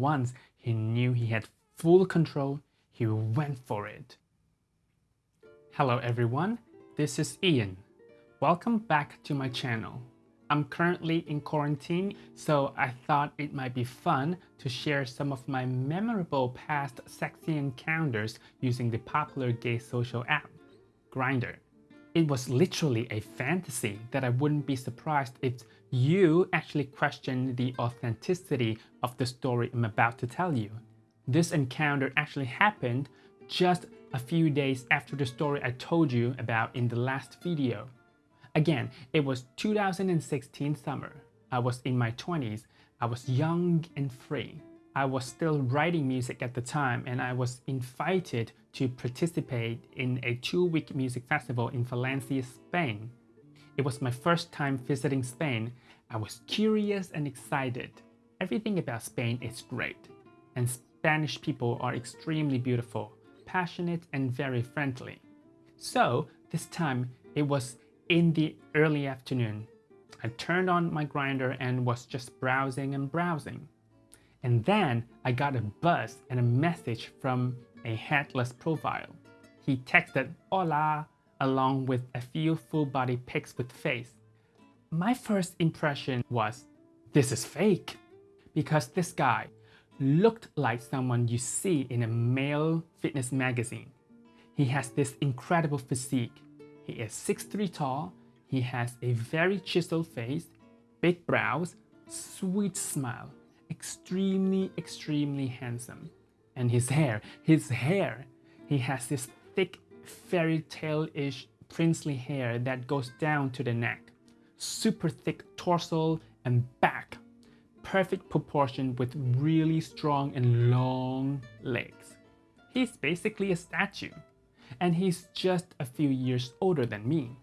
once he knew he had full control, he went for it. Hello everyone, this is Ian. Welcome back to my channel. I'm currently in quarantine, so I thought it might be fun to share some of my memorable past sexy encounters using the popular gay social app, Grindr. It was literally a fantasy that I wouldn't be surprised if you actually questioned the authenticity of the story I'm about to tell you. This encounter actually happened just a few days after the story I told you about in the last video. Again, it was 2016 summer. I was in my 20s. I was young and free. I was still writing music at the time and I was invited to participate in a two-week music festival in Valencia, Spain. It was my first time visiting Spain. I was curious and excited. Everything about Spain is great and Spanish people are extremely beautiful, passionate, and very friendly. So this time it was in the early afternoon. I turned on my Grindr and was just browsing and browsing. And then I got a buzz and a message from a headless profile. He texted hola along with a few full body pics with face. My first impression was, this is fake. Because this guy looked like someone you see in a male fitness magazine. He has this incredible physique. He is 6'3 tall, he has a very chiseled face, big brows, sweet smile, extremely, extremely handsome. And his hair, his hair, he has this thick fairy tale-ish princely hair that goes down to the neck, super thick torso and back perfect proportion with really strong and long legs. He's basically a statue, and he's just a few years older than me.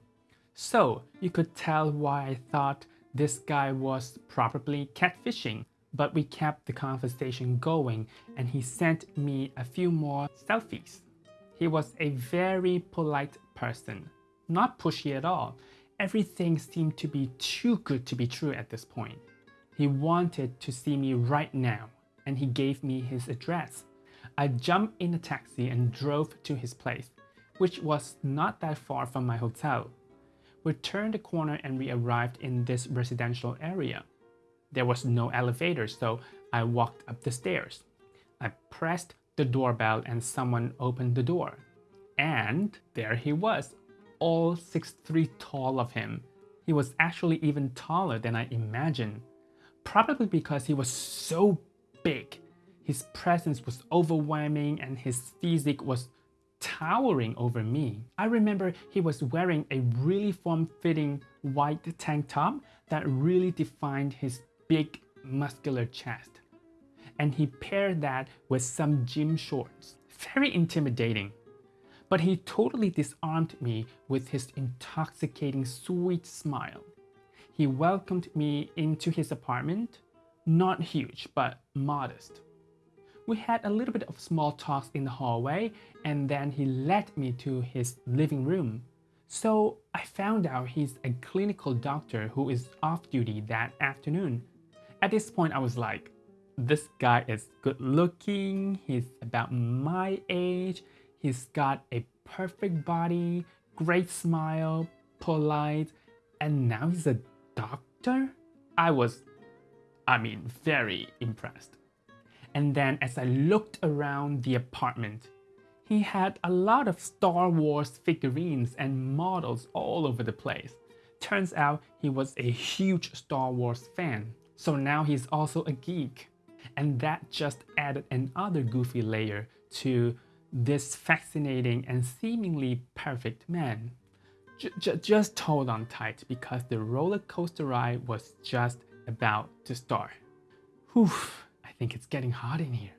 So you could tell why I thought this guy was probably catfishing, but we kept the conversation going and he sent me a few more selfies. He was a very polite person, not pushy at all. Everything seemed to be too good to be true at this point. He wanted to see me right now and he gave me his address. I jumped in a taxi and drove to his place, which was not that far from my hotel. We turned the corner and we arrived in this residential area. There was no elevator, so I walked up the stairs. I pressed the doorbell and someone opened the door. And there he was, all 6'3 tall of him. He was actually even taller than I imagined probably because he was so big. His presence was overwhelming and his physique was towering over me. I remember he was wearing a really form-fitting white tank top that really defined his big muscular chest. And he paired that with some gym shorts. Very intimidating. But he totally disarmed me with his intoxicating sweet smile. He welcomed me into his apartment, not huge, but modest. We had a little bit of small talks in the hallway and then he led me to his living room. So I found out he's a clinical doctor who is off duty that afternoon. At this point I was like, this guy is good looking, he's about my age, he's got a perfect body, great smile, polite, and now he's a doctor? I was, I mean, very impressed. And then as I looked around the apartment, he had a lot of Star Wars figurines and models all over the place. Turns out he was a huge Star Wars fan, so now he's also a geek. And that just added another goofy layer to this fascinating and seemingly perfect man. J just hold on tight because the roller coaster ride was just about to start. Whew, I think it's getting hot in here.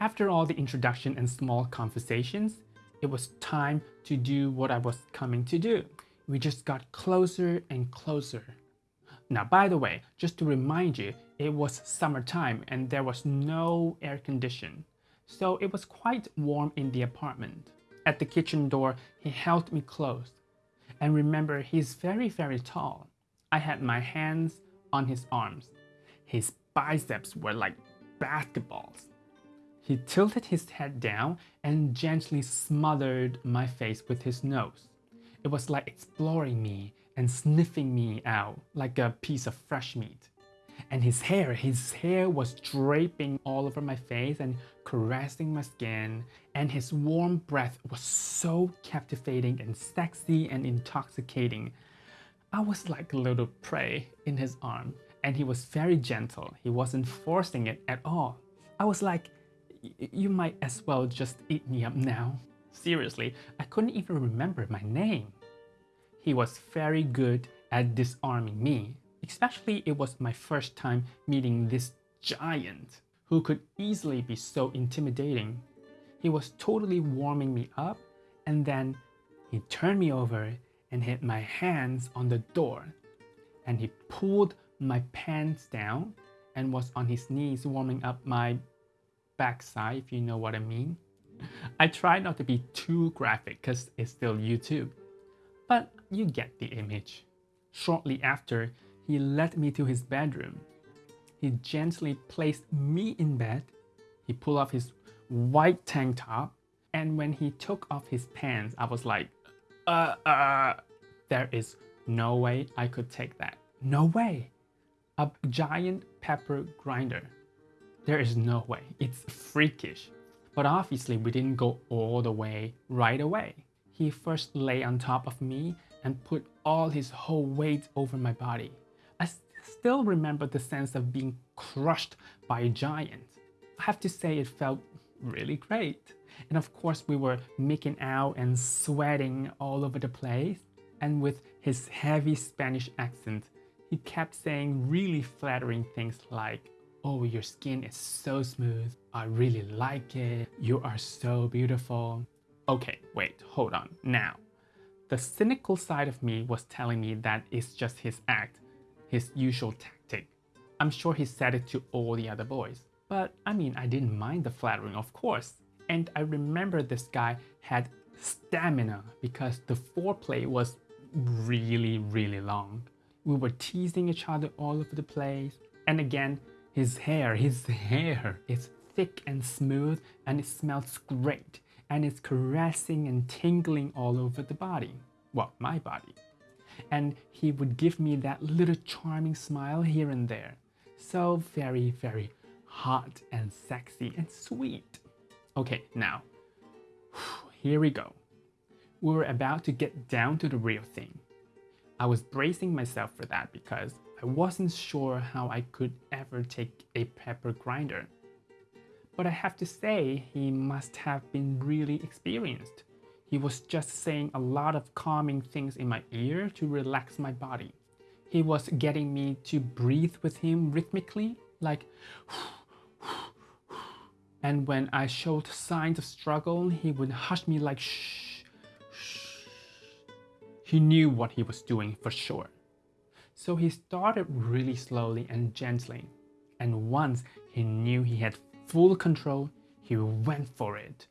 After all the introduction and small conversations, it was time to do what I was coming to do. We just got closer and closer. Now, by the way, just to remind you, it was summertime and there was no air condition. So it was quite warm in the apartment. At the kitchen door, he held me close and remember, he's very, very tall. I had my hands on his arms. His biceps were like basketballs. He tilted his head down and gently smothered my face with his nose. It was like exploring me and sniffing me out like a piece of fresh meat. And his hair, his hair was draping all over my face and caressing my skin. And his warm breath was so captivating and sexy and intoxicating. I was like a little prey in his arm. And he was very gentle. He wasn't forcing it at all. I was like, you might as well just eat me up now. Seriously, I couldn't even remember my name. He was very good at disarming me, especially it was my first time meeting this giant who could easily be so intimidating. He was totally warming me up and then he turned me over and hit my hands on the door and he pulled my pants down and was on his knees warming up my backside if you know what I mean. I try not to be too graphic because it's still YouTube but you get the image. Shortly after, he led me to his bedroom. He gently placed me in bed. He pulled off his white tank top. And when he took off his pants, I was like, uh, uh, there is no way I could take that. No way. A giant pepper grinder. There is no way. It's freakish. But obviously we didn't go all the way right away. He first lay on top of me and put all his whole weight over my body. I still remember the sense of being crushed by a giant. I have to say it felt really great. And of course we were making out and sweating all over the place. And with his heavy Spanish accent, he kept saying really flattering things like, Oh, your skin is so smooth. I really like it. You are so beautiful. Okay, wait, hold on. Now, the cynical side of me was telling me that it's just his act, his usual tactic. I'm sure he said it to all the other boys. But I mean, I didn't mind the flattering, of course. And I remember this guy had stamina because the foreplay was really, really long. We were teasing each other all over the place. And again, his hair, his hair is thick and smooth and it smells great and it's caressing and tingling all over the body. Well, my body. And he would give me that little charming smile here and there. So very, very hot and sexy and sweet. Okay, now, here we go. We were about to get down to the real thing. I was bracing myself for that because I wasn't sure how I could ever take a pepper grinder but I have to say, he must have been really experienced. He was just saying a lot of calming things in my ear to relax my body. He was getting me to breathe with him rhythmically, like and when I showed signs of struggle, he would hush me like shh, shh. He knew what he was doing for sure. So he started really slowly and gently. And once he knew he had full control, he went for it.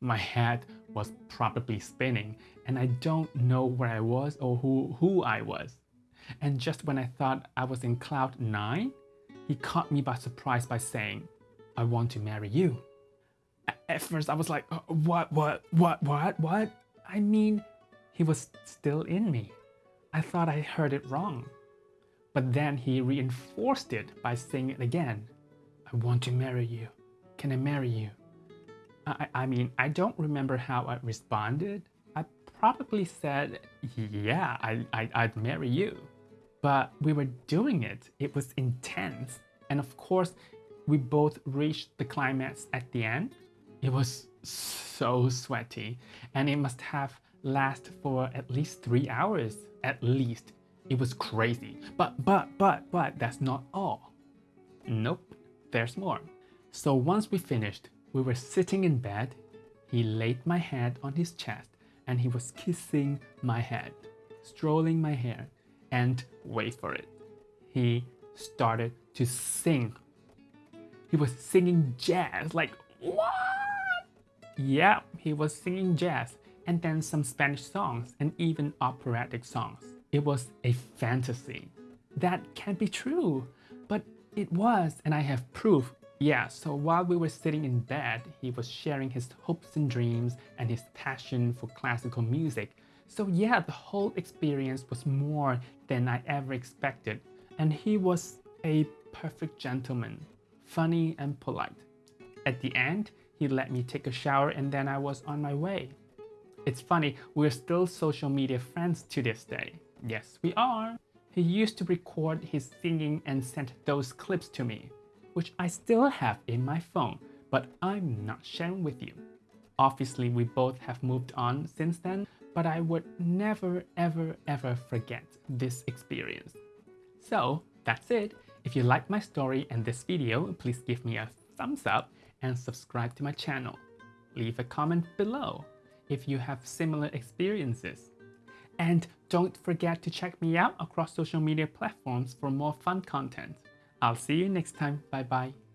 My head was probably spinning and I don't know where I was or who, who I was. And just when I thought I was in cloud nine, he caught me by surprise by saying, I want to marry you. At first I was like, uh, what, what, what, what, what? I mean, he was still in me. I thought I heard it wrong. But then he reinforced it by saying it again. I want to marry you. Can I marry you? I, I mean, I don't remember how I responded. I probably said, yeah, I, I, I'd marry you. But we were doing it. It was intense. And of course, we both reached the climax at the end. It was so sweaty and it must have lasted for at least three hours, at least. It was crazy. But, but, but, but that's not all. Nope, there's more. So once we finished, we were sitting in bed. He laid my head on his chest and he was kissing my head, strolling my hair, and wait for it. He started to sing. He was singing jazz, like, what? Yeah, he was singing jazz and then some Spanish songs and even operatic songs. It was a fantasy. That can't be true, but it was, and I have proof Yeah, so while we were sitting in bed, he was sharing his hopes and dreams and his passion for classical music. So yeah, the whole experience was more than I ever expected. And he was a perfect gentleman, funny and polite. At the end, he let me take a shower and then I was on my way. It's funny, we're still social media friends to this day. Yes, we are. He used to record his singing and sent those clips to me, which I still have in my phone, but I'm not sharing with you. Obviously, we both have moved on since then, but I would never, ever, ever forget this experience. So that's it. If you like my story and this video, please give me a thumbs up and subscribe to my channel. Leave a comment below if you have similar experiences. And don't forget to check me out across social media platforms for more fun content. I'll see you next time. Bye bye.